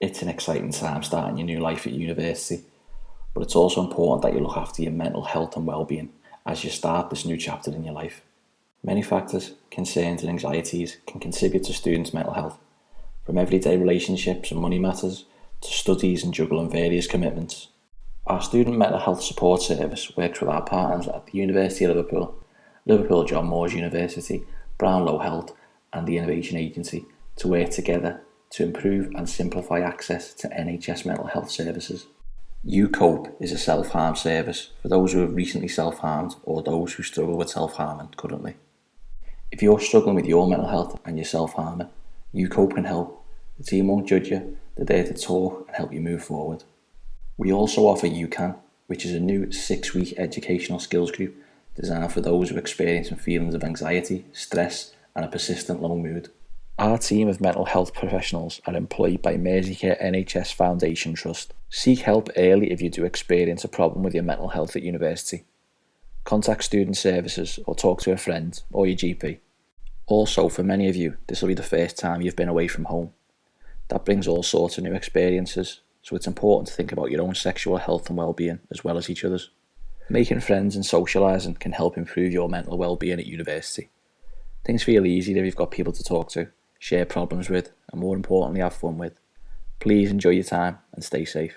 It's an exciting time starting your new life at university, but it's also important that you look after your mental health and well-being as you start this new chapter in your life. Many factors, concerns and anxieties can contribute to students' mental health, from everyday relationships and money matters to studies and juggling various commitments. Our Student Mental Health Support Service works with our partners at the University of Liverpool, Liverpool John Moores University, Brownlow Health and the Innovation Agency to work together to improve and simplify access to NHS mental health services. UCOPE is a self-harm service for those who have recently self-harmed or those who struggle with self-harming currently. If you're struggling with your mental health and you're self-harming, UCOPE can help. The team won't judge you, they're there to talk and help you move forward. We also offer UCAN, which is a new six-week educational skills group designed for those who are experiencing feelings of anxiety, stress and a persistent low mood. Our team of mental health professionals are employed by Merseycare NHS Foundation Trust. Seek help early if you do experience a problem with your mental health at university. Contact Student Services or talk to a friend or your GP. Also, for many of you, this will be the first time you've been away from home. That brings all sorts of new experiences, so it's important to think about your own sexual health and well-being as well as each other's. Making friends and socialising can help improve your mental well-being at university. Things feel easier if you've got people to talk to share problems with, and more importantly, have fun with. Please enjoy your time and stay safe.